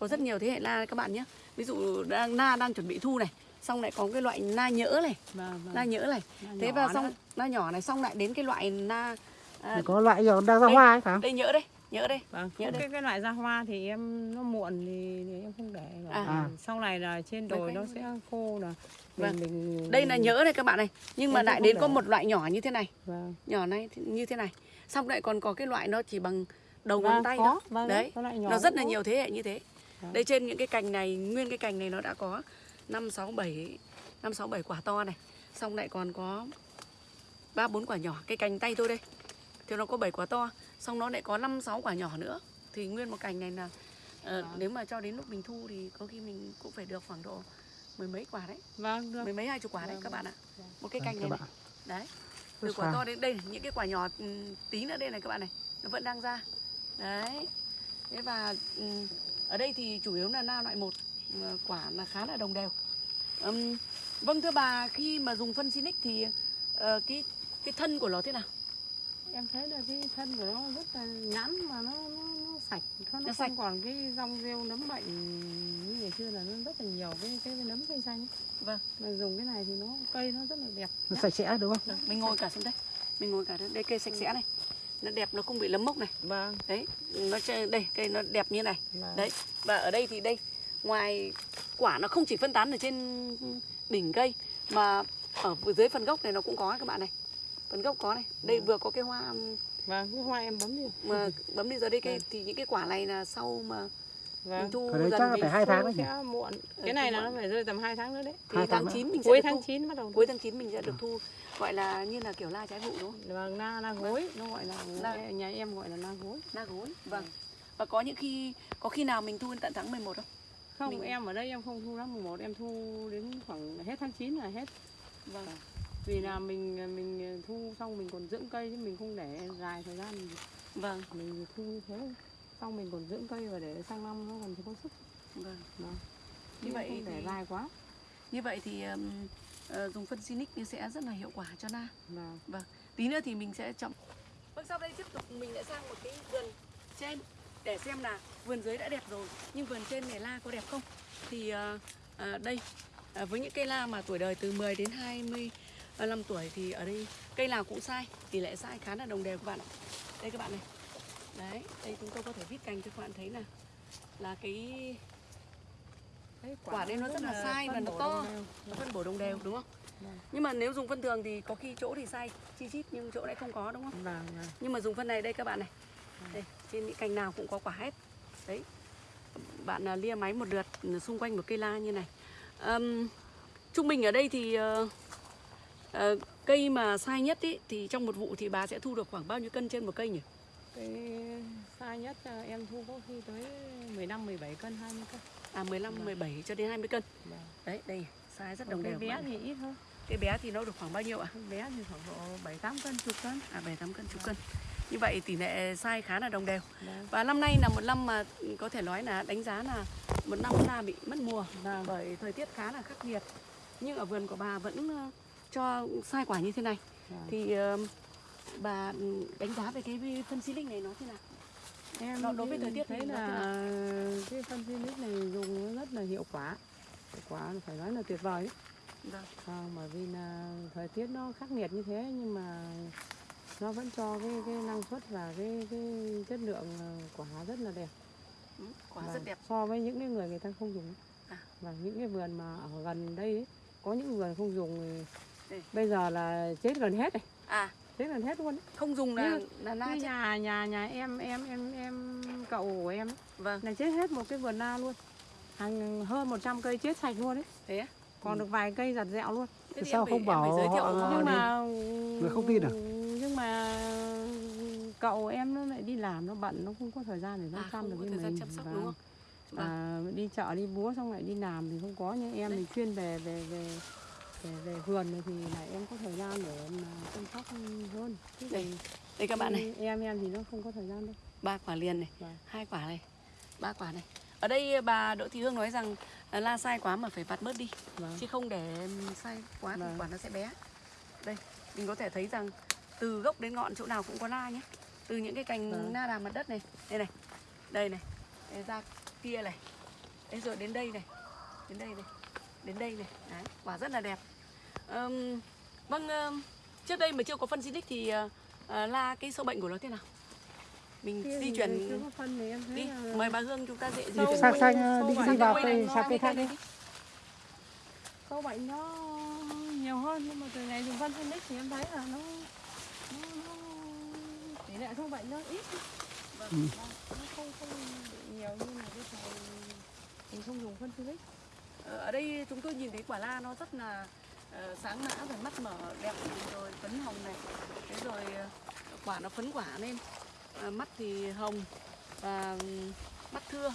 Speaker 1: Có rất nhiều thế hệ la các bạn nhé. Ví dụ đang na đang chuẩn bị thu này, xong lại có cái loại na nhỡ này,
Speaker 3: vâng, vâng.
Speaker 1: na nhỡ này.
Speaker 3: Na
Speaker 1: Thế và
Speaker 3: nữa.
Speaker 1: xong na nhỏ này xong lại đến cái loại na à,
Speaker 2: có loại giờ đang ra
Speaker 1: đây.
Speaker 2: hoa ấy phải không
Speaker 1: đây nhỡ đây, nhỡ đây.
Speaker 3: vâng
Speaker 1: nhớ đây.
Speaker 3: cái cái loại ra hoa thì em nó muộn thì, thì em không để
Speaker 1: À.
Speaker 2: À.
Speaker 3: sau này là trên đồi nó sẽ khô là
Speaker 1: Vâng.
Speaker 3: mình, mình
Speaker 1: Đây là nhỡ này các bạn này. Nhưng mà lại đến
Speaker 3: để.
Speaker 1: có một loại nhỏ như thế này,
Speaker 3: vâng.
Speaker 1: nhỏ này thì- như thế này. Xong lại còn có cái loại nó chỉ bằng đầu
Speaker 3: Vâng,
Speaker 1: ngón tay đó.
Speaker 3: vâng,
Speaker 1: Đấy. Nó rất là nhiều thế hệ như thế.
Speaker 3: Vâng.
Speaker 1: Đây trên những cái cành này, nguyên cái cành này nó đã có 5 6 7 5 6 7 quả to này. Xong lại còn có 3 4 quả nhỏ, cái cành tay tôi đây. Thì nó có 7 quả to, xong nó lại có 5 6 quả nhỏ nữa. Thì nguyên một cành này là ờ,
Speaker 3: Vâng.
Speaker 1: nếu mà cho đến lúc mình thu thì có khi mình cũng phải được khoảng độ mười mấy quả đấy,
Speaker 3: vâng được
Speaker 1: mười mấy hai chục quả đấy
Speaker 3: Vâng,
Speaker 1: các bạn ạ.
Speaker 3: vâng.
Speaker 1: Một cái
Speaker 2: Vâng,
Speaker 1: cành
Speaker 2: các
Speaker 1: này, này. Đấy. Từ
Speaker 2: Rất
Speaker 1: quả
Speaker 2: xa.
Speaker 1: to đến đây những cái quả nhỏ ừm, tí nữa đây này các bạn này, nó vẫn đang ra. Đấy. Thế và ừm, ở đây thì chủ yếu là na loại một quả là khá là đồng đều. Ừm, vâng thưa bà, khi mà dùng phân Sinic thì ờ, cái cái thân của nó thế nào?
Speaker 3: em thấy là cái thân của nó rất là ngắn mà nó, nó, nó sạch nó,
Speaker 1: Nó
Speaker 3: nó
Speaker 1: sạch.
Speaker 3: không còn cái rong rêu nấm bệnh như ngày xưa là nó rất là nhiều cái cái nấm cây xanh
Speaker 1: Vâng.
Speaker 3: mà dùng cái này thì nó cây nó rất là đẹp
Speaker 2: nó sạch sẽ đúng không
Speaker 1: Được, mình ngồi cả xuống đây. Mình ngồi cả đây, đây cây sạch sẽ này. Nó đẹp nó không bị lấm mốc này.
Speaker 3: vâng
Speaker 1: Đấy, nó đây cây nó đẹp như này.
Speaker 3: vâng.
Speaker 1: Đấy, và ở đây thì đây ngoài quả nó không chỉ phân tán ở trên đỉnh cây mà ở dưới phần gốc này nó cũng có các bạn này. Phần gốc có này. Đây
Speaker 3: Vâng.
Speaker 1: vừa có cái hoa um,
Speaker 3: vâng cái hoa em bấm đi
Speaker 1: mà bấm đi giờ đây cây
Speaker 3: Vâng.
Speaker 1: thì những cái quả này là sau mà mình
Speaker 3: vâng
Speaker 1: thu
Speaker 2: Cái đấy
Speaker 1: dần
Speaker 2: chắc là
Speaker 1: mình
Speaker 2: phải hai tháng
Speaker 3: Thu
Speaker 2: đấy nhỉ
Speaker 3: muộn
Speaker 1: Ừ,
Speaker 3: cái này
Speaker 1: thu
Speaker 3: là nó phải rơi tầm 2 tháng nữa đấy
Speaker 1: thì
Speaker 2: tháng
Speaker 1: tháng
Speaker 2: nữa.
Speaker 1: 9 mình sẽ
Speaker 3: cuối tháng
Speaker 1: thu.
Speaker 3: 9 bắt đầu
Speaker 1: Cuối tháng 9 mình sẽ được thu gọi là như là kiểu la trái vụ đúng không?
Speaker 3: vâng na na gối nó gọi là
Speaker 1: Na-
Speaker 3: nhà em gọi là na gối
Speaker 1: Na gối. Vâng. Và có những khi có khi nào mình thu đến tận tháng 11 không?
Speaker 3: Không
Speaker 1: Mình-
Speaker 3: em ở đây em không thu tháng 11 em thu đến khoảng hết tháng 9 là hết
Speaker 1: Vâng.
Speaker 3: vì là mình mình thu xong mình còn dưỡng cây chứ mình không để dài thời gian
Speaker 1: Vâng.
Speaker 3: mình thu như thế xong mình còn dưỡng cây và để sang năm nó còn có sức
Speaker 1: Vâng.
Speaker 3: Vâng.
Speaker 1: Như
Speaker 3: Chứ
Speaker 1: vậy
Speaker 3: không để
Speaker 1: thì-
Speaker 3: dài quá
Speaker 1: Như vậy thì um, ờ, dùng phân Sinic thì sẽ rất là hiệu quả cho na.
Speaker 3: và
Speaker 1: Tí nữa thì mình sẽ chậm. Vâng, sau đây tiếp tục mình lại sang một cái vườn trên để xem là vườn dưới đã đẹp rồi nhưng vườn trên này la có đẹp không. Thì ờ, đây ờ, với những cây la mà tuổi đời từ 10 đến 25 tuổi thì ở đây cây nào cũng sai, tỷ lệ sai khá là đồng đều các bạn. ạ. Đây các bạn này. Đấy, đây chúng tôi có thể viết cành cho các bạn thấy là là cái
Speaker 3: cái
Speaker 1: Quả đây nó rất là sai và nó to. nó phân bổ đồng đều đúng không?
Speaker 3: Vâng.
Speaker 1: Nhưng mà nếu dùng phân thường thì có khi chỗ thì sai chi chít nhưng chỗ lại không có đúng không?
Speaker 3: vâng vâng
Speaker 1: Nhưng mà dùng phân này đây các bạn này. Đây, trên những cành nào cũng có quả hết. Đấy. Bạn à, lia máy một lượt xung quanh một cây la như này. Ờm, trung bình ở đây thì ờ, ờ, cây mà sai nhất ý, thì trong một vụ thì bà sẽ thu được khoảng bao nhiêu cân trên một cây nhỉ?
Speaker 3: sai nhất à, em thu có khi tới 15 17 cân 20 cân
Speaker 1: À 15,
Speaker 3: Vâng.
Speaker 1: 17 cho đến 20 cân.
Speaker 3: vâng.
Speaker 1: Đấy, đây, sai rất đồng đều.
Speaker 3: bé
Speaker 1: bạn
Speaker 3: thì ít hơn
Speaker 1: Cái bé thì nó được khoảng bao nhiêu ạ?
Speaker 3: cái bé thì khoảng độ 7 8 cân chục cân
Speaker 1: À 7 8 cân, chục cân. Như vậy tỷ lệ sai khá là đồng đều.
Speaker 3: vâng
Speaker 1: Và năm nay là một năm mà có thể nói là đánh giá là một năm là bị mất mùa
Speaker 3: vâng
Speaker 1: bởi thời tiết khá là khắc nghiệt. Nhưng ở vườn của bà vẫn ờ, cho sai quả như thế này.
Speaker 3: vâng.
Speaker 1: Thì ờ, bà đánh giá về cái phân xí linh này nó thế nào?
Speaker 3: em
Speaker 1: đối với thời tiết
Speaker 3: thấy là cái phân Silic này dùng rất là hiệu quả hiệu quả phải nói là tuyệt vời đấy
Speaker 1: Vâng.
Speaker 3: à, bởi vì là thời tiết nó khắc nghiệt như thế nhưng mà nó vẫn cho cái cái năng suất và cái cái chất lượng ờ, quả rất là đẹp.
Speaker 1: Ừ, quả
Speaker 3: Vâng,
Speaker 1: rất đẹp.
Speaker 3: so với những cái người người ta không dùng.
Speaker 1: À.
Speaker 3: và những cái vườn mà ở gần đây ấy, có những vườn không dùng thì bây giờ là chết gần hết này
Speaker 1: à.
Speaker 3: Chết gần hết luôn ấy.
Speaker 1: không dùng là
Speaker 3: Như-
Speaker 1: là na
Speaker 3: nhà nhà nhà em em em em cậu của em
Speaker 1: vâng.
Speaker 3: là chết hết một cái vườn na luôn. Hàng hơn 100 cây chết sạch luôn đấy
Speaker 1: thế á?
Speaker 3: còn được vài cây giặt dẹo luôn.
Speaker 1: Thế thì
Speaker 2: Sao
Speaker 1: em
Speaker 2: không bảo
Speaker 1: giới thiệu
Speaker 2: họ- Ờ,
Speaker 3: nhưng
Speaker 2: đi.
Speaker 3: mà
Speaker 2: Người không tin à?
Speaker 3: Mà cậu em nó lại đi làm nó bận nó không có thời gian để nó
Speaker 1: À,
Speaker 3: chăm được với mình.
Speaker 1: chăm sóc,
Speaker 3: Và-
Speaker 1: đúng không?
Speaker 3: và đi chợ đi búa xong lại đi làm thì không có nhưng em thì chuyên về về về về, về vườn này thì lại em có thời gian để mà chăm sóc hơn. Chứ
Speaker 1: Đây, đây các bạn này.
Speaker 3: em em thì nó không có thời gian đâu.
Speaker 1: Ba quả liền này
Speaker 3: Vâng.
Speaker 1: hai quả này ba quả này. Ở đây bà Đỗ Thị Hương nói rằng à, la sai quá mà phải vặt bớt đi
Speaker 3: vâng.
Speaker 1: chứ không để sai quá thì
Speaker 3: Vâng.
Speaker 1: quả nó sẽ bé. Đây mình có thể thấy rằng từ gốc đến ngọn chỗ nào cũng có la nhé. Từ những cái cành
Speaker 3: Vâng.
Speaker 1: na đàm mặt đất này đây này đây này đây ra kia này đây rồi đến đây này đến đây này đến đây này. Đấy, quả rất là đẹp. Ờm, vâng ờm, trước đây mà chưa có phân Silic thì ờ, ờ, la cái sâu bệnh của nó thế nào? Mình
Speaker 3: Kia
Speaker 1: di chuyển
Speaker 3: phân
Speaker 1: đi
Speaker 3: là
Speaker 1: mời bà Hương chúng ta dễ
Speaker 2: sang
Speaker 3: bệnh-
Speaker 2: sang
Speaker 3: sâu
Speaker 2: đi vào cây sang cây khác đi.
Speaker 3: sâu bệnh nó nhiều hơn nhưng mà từ ngày dùng phân Phoenix thì em thấy là nó tỷ lệ sâu bệnh nó ít.
Speaker 1: Vâng.
Speaker 2: Ừ.
Speaker 3: nó không không bị nhiều như là cái thời mình không dùng phân Phoenix
Speaker 1: Ờ, ở đây chúng tôi nhìn thấy quả la nó rất là ờ, sáng mã rồi mắt mở đẹp rồi phấn hồng này. Thế rồi ờ, quả nó phấn quả lên. Ờ, mắt thì hồng và ừm, mắt thưa.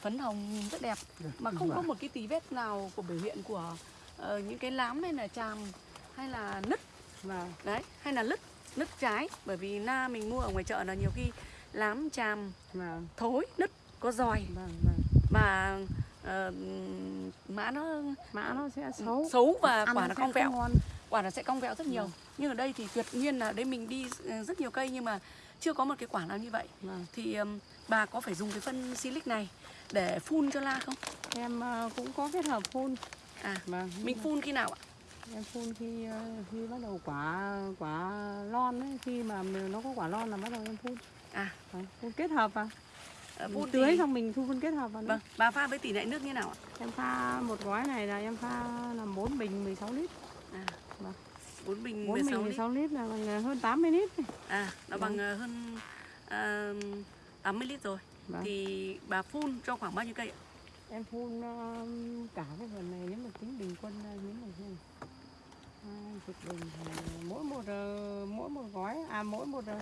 Speaker 1: Phấn hồng rất đẹp. Mà không có một cái tí vết nào của biểu hiện của ờ, những cái lám hay là tràm hay là nứt.
Speaker 3: Và
Speaker 1: đấy hay là lứt nứt trái. Bởi vì na mình mua ở ngoài chợ là nhiều khi lám tràm
Speaker 3: và
Speaker 1: thối nứt có giòi.
Speaker 3: Vâng vâng.
Speaker 1: Mà ờ, mã nó
Speaker 3: mã nó sẽ xấu.
Speaker 1: xấu và
Speaker 3: Ăn
Speaker 1: quả nó cong vẹo.
Speaker 3: không ngon.
Speaker 1: quả nó sẽ cong vẹo rất nhiều. Nhưng ở đây thì tuyệt nhiên là đây mình đi ờ, rất nhiều cây nhưng mà chưa có một cái quả nào như vậy.
Speaker 3: Vâng.
Speaker 1: thì ừm, bà có phải dùng cái phân silic này để phun cho la không?
Speaker 3: Em ờ, cũng có kết hợp phun.
Speaker 1: À
Speaker 3: vâng.
Speaker 1: mình phun khi nào ạ
Speaker 3: em phun khi ờ, khi bắt đầu quả quả lon ấy khi mà nó có quả lon là bắt đầu em phun
Speaker 1: à
Speaker 3: Vâng, phun kết hợp
Speaker 1: ờ,
Speaker 3: Mình
Speaker 1: phun
Speaker 3: tưới
Speaker 1: thì,
Speaker 3: xong mình thu phân kết hợp vào nữa.
Speaker 1: vâng bà pha với tỷ lệ nước như nào ạ
Speaker 3: Em pha một gói này là em pha là 4 bình 16 lít.
Speaker 1: à
Speaker 3: Vâng.
Speaker 1: bốn bình
Speaker 3: 4
Speaker 1: 16
Speaker 3: bình
Speaker 1: lít
Speaker 3: 16 lít là bằng hơn 80 lít. này.
Speaker 1: à nó bằng ờ, hơn ờ, 80 lít rồi
Speaker 3: Vâng.
Speaker 1: thì bà phun cho khoảng bao nhiêu cây ạ
Speaker 3: Em phun ờ, cả cái vườn này nếu mà tính bình quân nếu mà chục bình mỗi một ờ, mỗi một gói à mỗi một ờ,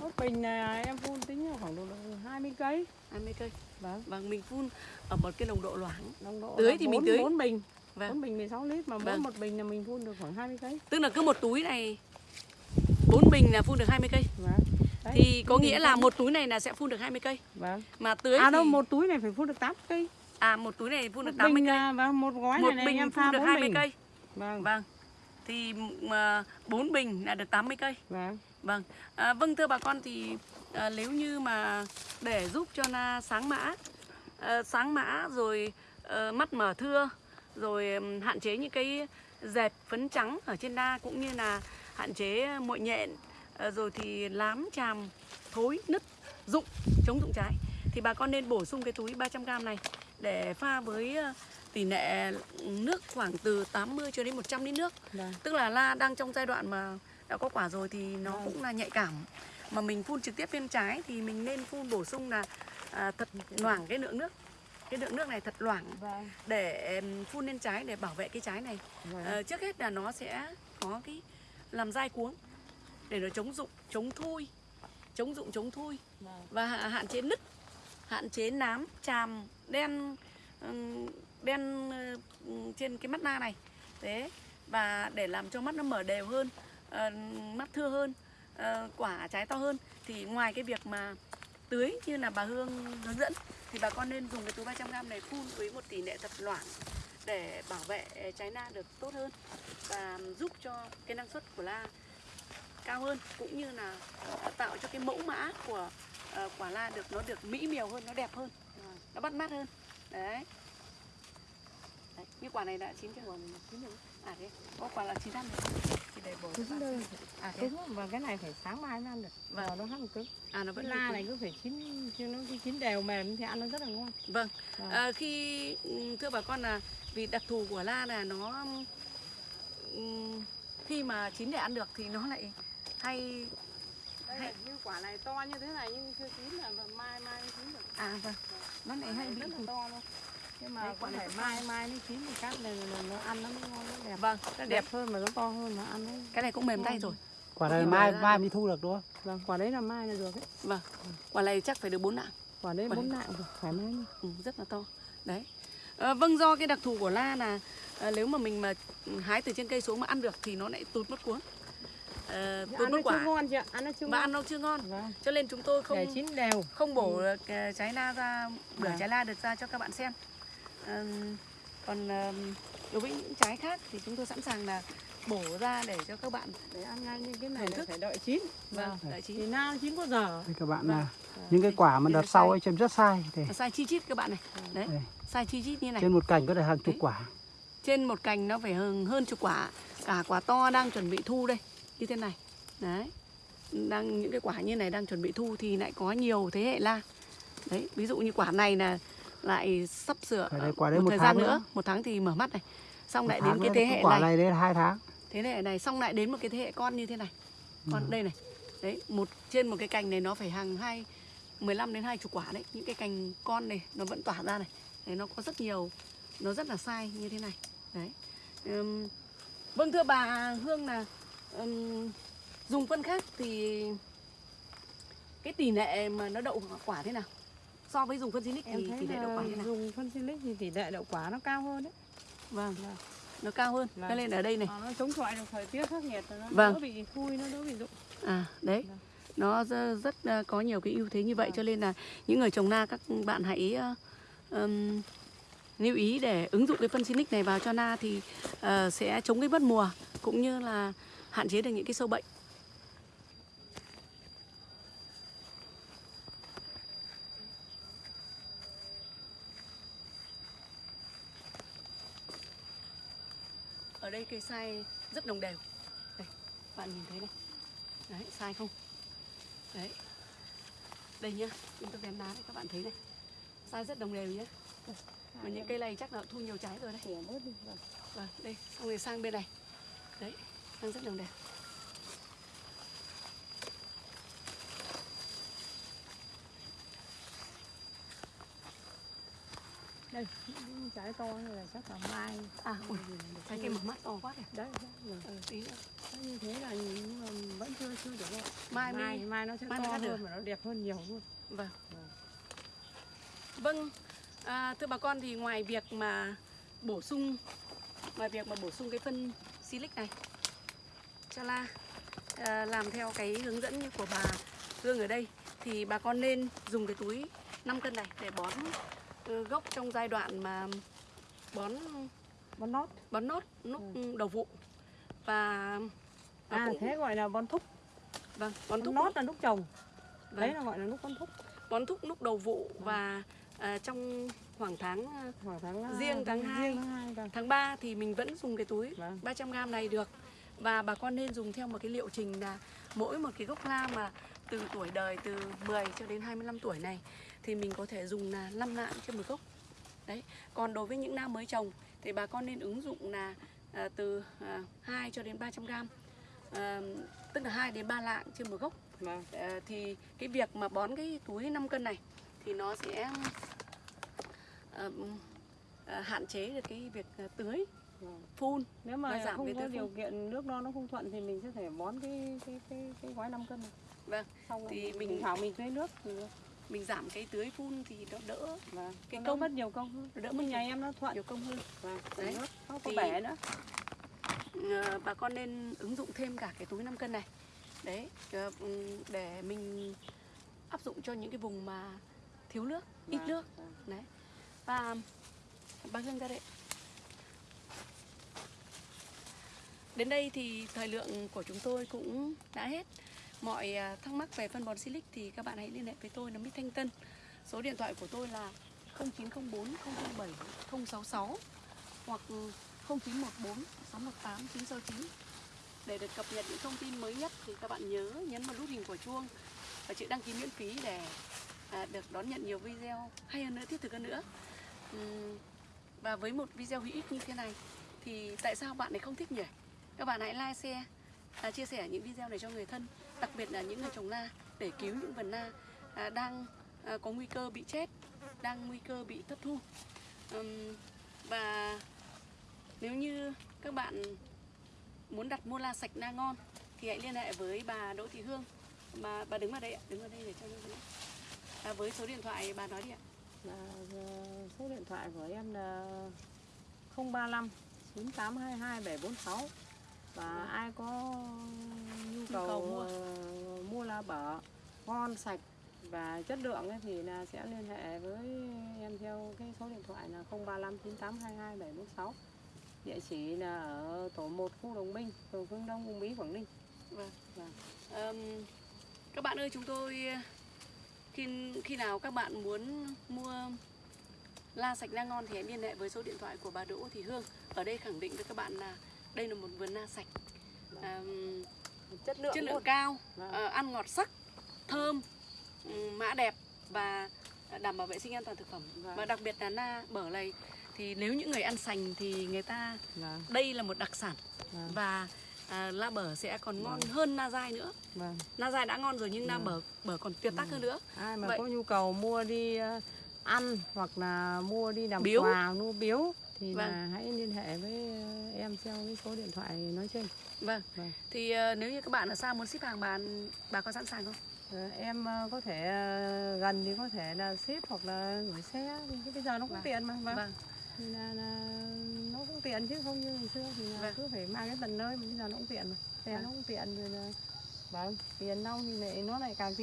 Speaker 3: mỗi bình này em phun tính là khoảng độ 20 cây.
Speaker 1: 20 cây
Speaker 3: Vâng.
Speaker 1: vâng mình phun ở một cái nồng độ loãng
Speaker 3: Nồng độ
Speaker 1: Tưới thì mình
Speaker 3: bốn-
Speaker 1: tưới.
Speaker 3: bốn bình.
Speaker 1: Vâng.
Speaker 3: 4 bình 16 lít mà mỗi
Speaker 1: Vâng.
Speaker 3: một bình là mình phun được khoảng 20 cây.
Speaker 1: tức là cứ một túi này bốn bình là phun được 20 cây
Speaker 3: Vâng. Đấy,
Speaker 1: thì có nghĩa là một túi này là sẽ phun được 20 cây
Speaker 3: Vâng.
Speaker 1: mà tưới
Speaker 3: À
Speaker 1: thì
Speaker 3: đâu một túi này phải phun được 8 cây.
Speaker 1: à một túi này phun được
Speaker 3: Một
Speaker 1: 80
Speaker 3: bình
Speaker 1: cây
Speaker 3: à, vâng, một gói
Speaker 1: một
Speaker 3: này, này
Speaker 1: bình
Speaker 3: em
Speaker 1: phun được
Speaker 3: 4
Speaker 1: 20
Speaker 3: bình.
Speaker 1: cây
Speaker 3: Vâng.
Speaker 1: vâng thì mà 4 bình là được 80 cây
Speaker 3: Vâng.
Speaker 1: vâng à, vâng thưa bà con thì à, nếu như mà để giúp cho na sáng mã à, sáng mã rồi ờ, mắt mở thưa rồi hạn chế những cái dẹp phấn trắng ở trên na cũng như là hạn chế muội nhện ờ, rồi thì lám chàm thối nứt rụng chống rụng trái thì bà con nên bổ sung cái túi 300g này để pha với ờ, tỷ lệ nước khoảng từ 80 cho đến 100 lít nước
Speaker 3: Vâng.
Speaker 1: tức là la đang trong giai đoạn mà đã có quả rồi thì nó cũng là nhạy cảm mà mình phun trực tiếp lên trái thì mình nên phun bổ sung là à, thật loãng cái lượng nước cái lượng nước này thật loãng
Speaker 3: Vâng.
Speaker 1: để phun lên trái để bảo vệ cái trái này
Speaker 3: Vâng.
Speaker 1: Ờ, trước hết là nó sẽ có cái làm dai cuống để nó chống rụng chống thui chống rụng chống thui
Speaker 3: Vâng.
Speaker 1: và hạ- hạn chế nứt hạn chế nám chàm đen đen ờ, trên cái mắt na này. Thế và để làm cho mắt nó mở đều hơn ờ, mắt thưa hơn ờ, quả trái to hơn thì ngoài cái việc mà tưới như là bà Hương hướng dẫn thì bà con nên dùng cái túi 300g này phun với một tỷ lệ thật loãng để bảo vệ trái na được tốt hơn và giúp cho cái năng suất của la cao hơn cũng như là tạo cho cái mẫu mã của quả la được nó được mỹ miều hơn nó đẹp hơn nó bắt mắt hơn. Đấy, đấy. như quả này đã chín chưa chín rồi à thế có quả là chín ăn rồi thì để bổ
Speaker 3: Chín đây.
Speaker 1: à thế
Speaker 3: Cứng và cái này phải sáng mai mới ăn được.
Speaker 1: Vâng.
Speaker 3: Nó hăng cứng.
Speaker 1: à nó vẫn
Speaker 3: la này cứ phải chín chứ nó cứ chín đều mềm thì ăn nó rất là ngon.
Speaker 1: Vâng,
Speaker 3: Vâng.
Speaker 1: à, khi ừ, thưa bà con là vì đặc thù của la là nó ừm, khi mà chín để ăn được thì nó lại hay
Speaker 3: Đây
Speaker 1: Hay-
Speaker 3: như quả này to như thế này nhưng chưa chín là mai mai mới chín được.
Speaker 1: à vâng nó lại
Speaker 3: Quả
Speaker 1: hay
Speaker 3: này
Speaker 1: bị
Speaker 3: rất là to luôn. Nhưng mà
Speaker 1: quả này
Speaker 3: mai mai mới chín thì cắt này là nó ăn nó mới ngon nó đẹp.
Speaker 1: Vâng,
Speaker 3: Nó đẹp hơn mà nó to hơn mà ăn đấy.
Speaker 1: cái này cũng mềm tay rồi.
Speaker 2: quả này mai
Speaker 1: ra
Speaker 2: mai mới thu được đúng không
Speaker 3: Vâng, quả đấy là mai là được đấy.
Speaker 1: Vâng, quả này chắc phải được bốn nặng,
Speaker 3: Quả đấy bốn nạng rồi, thoải mái
Speaker 1: ừ, rất là to. Đấy. À, vâng do cái đặc thù của la là à, nếu mà mình mà hái từ trên cây xuống mà ăn được thì nó lại tụt mất cuống. À, tụt
Speaker 3: ăn nó
Speaker 1: mất
Speaker 3: chưa
Speaker 1: quả
Speaker 3: ngon chị ạ, ăn nó chưa
Speaker 1: mà
Speaker 3: ngon.
Speaker 1: ăn nó chưa ngon.
Speaker 3: Vâng.
Speaker 1: Cho nên chúng tôi không
Speaker 3: Để chín đều.
Speaker 1: không bổ ờ, trái la ra bữa
Speaker 3: Vâng.
Speaker 1: trái la được ra cho các bạn xem Ừm, còn đối với những trái khác thì chúng tôi sẵn sàng là bổ ra để cho các bạn
Speaker 3: Để ăn ngay như cái này là
Speaker 1: thức.
Speaker 3: phải đợi chín.
Speaker 1: vâng
Speaker 3: Vâng.
Speaker 1: đợi
Speaker 3: Thì
Speaker 1: chín
Speaker 3: nào chín có giờ.
Speaker 2: Đây các bạn
Speaker 1: Vâng.
Speaker 2: là những cái quả mà đợt sau ấy chém rất sai thì
Speaker 1: sai chi chít các bạn này đấy
Speaker 2: đây,
Speaker 1: sai chi chít như này
Speaker 2: trên một cành có thể hàng chục
Speaker 1: Đấy.
Speaker 2: quả
Speaker 1: trên một cành nó phải hơn hơn chục quả cả quả to đang chuẩn bị thu đây như thế này đấy đang những cái quả như này đang chuẩn bị thu thì lại có nhiều thế hệ la đấy ví dụ như quả này là lại sắp sửa
Speaker 2: đây, quả đấy một
Speaker 1: thời
Speaker 2: tháng
Speaker 1: gian nữa.
Speaker 2: nữa.
Speaker 1: một tháng thì mở mắt này. Xong
Speaker 2: Một
Speaker 1: lại đến cái thế hệ
Speaker 2: quả
Speaker 1: này.
Speaker 2: này đến hai tháng.
Speaker 1: Thế hệ này xong lại đến một cái thế hệ con như thế này. Con
Speaker 2: Ừ.
Speaker 1: đây này. Đấy một trên một cái cành này nó phải hàng hai 15 đến 20 quả đấy. Những cái cành con này nó vẫn tỏa ra này. Đấy nó có rất nhiều nó rất là sai như thế này. Đấy. Ừm, vâng thưa bà Hương là ừm, dùng phân khác thì cái tỷ lệ mà nó đậu quả thế nào so với dùng phân Sinic
Speaker 3: Em
Speaker 1: thì tỷ lệ đậu quả thế nào
Speaker 3: dùng phân silic thì tỷ lệ đậu quả nó cao hơn đấy.
Speaker 1: vâng
Speaker 3: Vâng.
Speaker 1: nó cao hơn
Speaker 3: Vâng.
Speaker 1: cho nên ở đây này
Speaker 3: Ờ, nó chống chọi được thời tiết khắc nghiệt, nó
Speaker 1: Vâng.
Speaker 3: đỡ bị thui, nó đỡ bị rụng.
Speaker 1: À đấy
Speaker 3: Vâng.
Speaker 1: Nó rất, rất ờ, có nhiều cái ưu thế như vậy
Speaker 3: Vâng.
Speaker 1: Cho nên là những người trồng na các bạn hãy ờ, ừm, lưu ý để ứng dụng cái phân Sinic này vào cho na Thì ờ, sẽ chống cái mất mùa Cũng như là hạn chế được những cái sâu bệnh Đây cây sai rất đồng đều. Đây, bạn nhìn thấy này Đấy, sai không? Đấy. Đây nhá, chúng tôi vén đá đấy các bạn thấy này. Sai rất đồng đều nhá. Mà những cây này chắc là thu nhiều trái rồi đấy.
Speaker 3: Vâng.
Speaker 1: Vâng, đây, xong rồi sang bên này. Đấy, sang rất đồng đều
Speaker 3: Đây, trái to này là chắc là mai.
Speaker 1: À, ui, trái cây mỏng mắt to quá kìa
Speaker 3: Đấy, đấy, vâng.
Speaker 1: Ừ, tí nữa
Speaker 3: như thế là nhưng mà vẫn chưa chưa được đâu.
Speaker 1: Mai
Speaker 3: mai,
Speaker 1: mới-
Speaker 3: mai nó sẽ
Speaker 1: mai
Speaker 3: to
Speaker 1: được.
Speaker 3: hơn và nó đẹp hơn nhiều luôn.
Speaker 1: Vâng
Speaker 3: Vâng.
Speaker 1: Vâng, à, thưa bà con thì ngoài việc mà bổ sung Ngoài việc mà bổ sung cái phân silic này cho la à, Làm theo cái hướng dẫn như của bà Hương ở đây Thì bà con nên dùng cái túi 5 cân này để bón ừ, gốc trong giai đoạn mà bón
Speaker 3: Bón nót.
Speaker 1: bón nốt lúc đầu vụ và,
Speaker 3: À,
Speaker 1: cũng-
Speaker 3: thế gọi là bón thúc.
Speaker 1: vâng bón
Speaker 3: Bón
Speaker 1: thúc
Speaker 3: nót là lúc trồng.
Speaker 1: Vâng.
Speaker 3: Đấy là gọi là lúc bón thúc.
Speaker 1: bón thúc lúc đầu vụ và à, trong khoảng tháng à,
Speaker 3: Khoảng tháng
Speaker 1: Riêng tháng hai.
Speaker 3: Riêng tháng 2 vâng.
Speaker 1: tháng 3 thì mình vẫn dùng cái túi
Speaker 3: Vâng.
Speaker 1: 300g này được và bà con nên dùng theo một cái liệu trình là mỗi một cái gốc la mà từ tuổi đời từ 10 cho đến 25 tuổi này thì mình có thể dùng là 5 lạng trên một gốc đấy còn đối với những na mới trồng thì bà con nên ứng dụng là à, từ à, 2 cho đến 300 g à, tức là 2 đến 3 lạng trên một gốc
Speaker 3: Vâng.
Speaker 1: à, thì cái việc mà bón cái túi 5 cân này thì nó sẽ à, à, hạn chế được cái việc à, tưới
Speaker 3: Vâng.
Speaker 1: phun
Speaker 3: Nếu mà
Speaker 1: giảm
Speaker 3: không có điều
Speaker 1: phun.
Speaker 3: kiện nước nó nó không thuận thì mình sẽ thể bón cái cái cái cái gói 5 cân này.
Speaker 1: Vâng,
Speaker 3: Xong
Speaker 1: thì
Speaker 3: thì
Speaker 1: mình-
Speaker 3: mình thảo mình tưới nước thì
Speaker 1: mình giảm cái tưới phun thì nó đỡ
Speaker 3: và
Speaker 1: Cái công-
Speaker 3: mất nhiều công hơn.
Speaker 1: đỡ nhiều-
Speaker 3: nhà em nó thuận
Speaker 1: nhiều công hơn
Speaker 3: và
Speaker 1: Đấy.
Speaker 3: nó có bể nữa.
Speaker 1: Ờ, bà con nên ứng dụng thêm cả cái túi 5 cân này đấy ờ, để mình áp dụng cho những cái vùng mà thiếu nước ít
Speaker 3: Vâng,
Speaker 1: nước
Speaker 3: vâng.
Speaker 1: đấy và bà Hương ra đây đến đây thì thời lượng của chúng tôi cũng đã hết mọi à, thắc mắc về phân bón Silic thì các bạn hãy liên hệ với tôi là Mít Thanh Tân. Số điện thoại của tôi là 0904 007 066 hoặc 0914 618 969. Để được cập nhật những thông tin mới nhất thì các bạn nhớ nhấn vào nút hình quả chuông và chữ đăng ký miễn phí để à, được đón nhận nhiều video hay hơn nữa, thiết thực hơn nữa. Và với một video hữu ích như thế này thì tại sao bạn lại không thích nhỉ? Các bạn hãy like, share, à, chia sẻ những video này cho người thân, đặc biệt là những người trồng na để cứu những vườn na à, đang à, có nguy cơ bị chết, đang nguy cơ bị thất thu. Ừm, và nếu như các bạn muốn đặt mua la sạch na ngon thì hãy liên hệ với bà Đỗ Thị Hương mà bà đứng ở đây ạ, đứng ở đây để cho nhân à, với số điện thoại bà nói đi ạ.
Speaker 3: À, số điện thoại của em là 035 9822746 và ai có nhu cầu,
Speaker 1: cầu mua.
Speaker 3: ờ, mua lá bở ngon sạch và chất lượng ấy thì là sẽ liên hệ với em theo cái số điện thoại là 035 9822 746 địa chỉ là ở tổ 1 khu Đồng Minh phường Phương Đông Uông Bí Quảng Ninh
Speaker 1: Vâng.
Speaker 3: Vâng.
Speaker 1: Ờm, các bạn ơi chúng tôi khi khi nào các bạn muốn mua la sạch na ngon thì hãy liên hệ với số điện thoại của bà Đỗ Thị Hương. Ở đây khẳng định với các bạn là đây là một vườn na sạch. Ờm,
Speaker 3: chất lượng
Speaker 1: chất lượng
Speaker 3: luôn.
Speaker 1: cao,
Speaker 3: Vâng.
Speaker 1: ờ, ăn ngọt sắc, thơm, ừm, mã đẹp và đảm bảo vệ sinh an toàn thực phẩm.
Speaker 3: Vâng.
Speaker 1: Và đặc biệt là na bở này thì nếu những người ăn sành thì người ta
Speaker 3: Vâng,
Speaker 1: đây là một đặc sản
Speaker 3: vâng,
Speaker 1: và à, la bở sẽ còn ngon hơn na dai nữa.
Speaker 3: vâng.
Speaker 1: Na dai đã ngon rồi nhưng na
Speaker 3: Vâng.
Speaker 1: bở bở còn tuyệt tác hơn nữa.
Speaker 3: ai mà
Speaker 1: Vậy-
Speaker 3: có nhu cầu mua đi ờ, ăn hoặc là mua đi làm
Speaker 1: Biếu.
Speaker 3: quà mua biếu thì
Speaker 1: Vâng.
Speaker 3: là hãy liên hệ với ờ, em theo cái số điện thoại nói trên
Speaker 1: Vâng.
Speaker 3: Vâng.
Speaker 1: Thì ờ, nếu như các bạn ở xa muốn ship hàng bà bà có sẵn sàng không?
Speaker 3: Ờ, em ờ, có thể gần thì có thể là ship hoặc là gửi xe thì cái bây giờ nó cũng
Speaker 1: Vâng.
Speaker 3: tiện mà vâng.
Speaker 1: Vâng.
Speaker 3: thì là, là nó cũng tiện chứ không như ngày xưa thì là
Speaker 1: Vâng.
Speaker 3: cứ phải mang đến tận nơi bây giờ nó cũng tiện mà xe
Speaker 1: Vâng.
Speaker 3: nó cũng tiện rồi là vâng tiền nông thì lại nó lại càng tiện